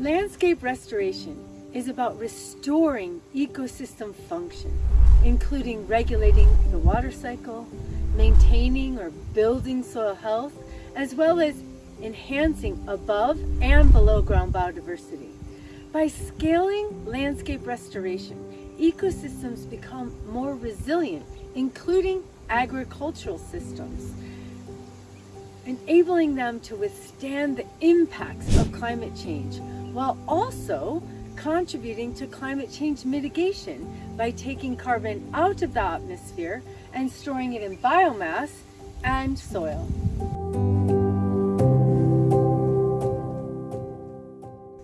Landscape restoration is about restoring ecosystem function, including regulating the water cycle, maintaining or building soil health, as well as enhancing above and below ground biodiversity. By scaling landscape restoration, ecosystems become more resilient, including agricultural systems, enabling them to withstand the impacts of climate change, while also contributing to climate change mitigation by taking carbon out of the atmosphere and storing it in biomass and soil.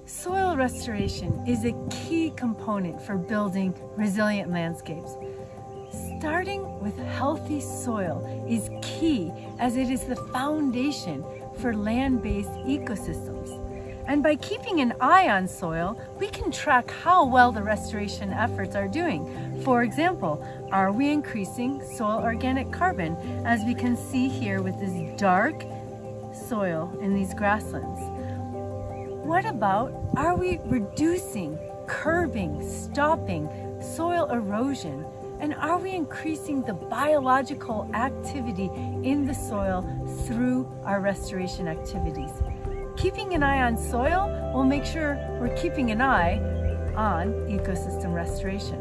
Soil restoration is a key component for building resilient landscapes. Starting with healthy soil is key as it is the foundation for land-based ecosystems. And by keeping an eye on soil, we can track how well the restoration efforts are doing. For example, are we increasing soil organic carbon as we can see here with this dark soil in these grasslands? What about, are we reducing, curbing, stopping soil erosion? And are we increasing the biological activity in the soil through our restoration activities? Keeping an eye on soil will make sure we're keeping an eye on ecosystem restoration.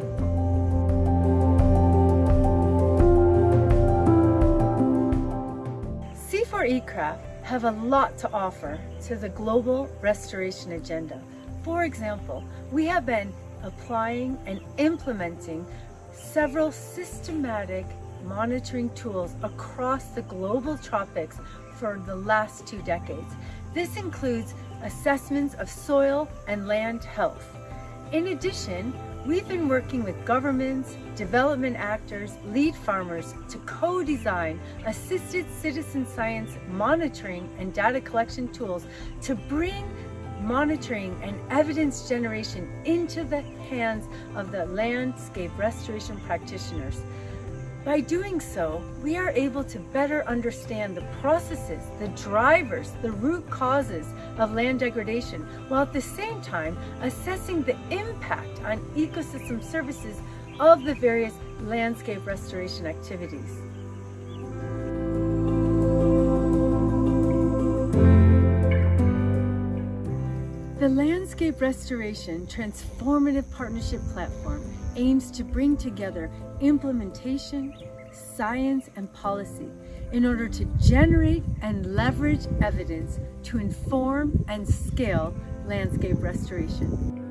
CIFOR-ICRAF have a lot to offer to the global restoration agenda. For example, we have been applying and implementing several systematic monitoring tools across the global tropics for the last two decades. This includes assessments of soil and land health. In addition, we've been working with governments, development actors, lead farmers to co-design assisted citizen science monitoring and data collection tools to bring monitoring and evidence generation into the hands of the landscape restoration practitioners. By doing so, we are able to better understand the processes, the drivers, the root causes of land degradation, while at the same time assessing the impact on ecosystem services of the various landscape restoration activities. The Landscape Restoration Transformative Partnership Platform aims to bring together implementation, science, and policy in order to generate and leverage evidence to inform and scale landscape restoration.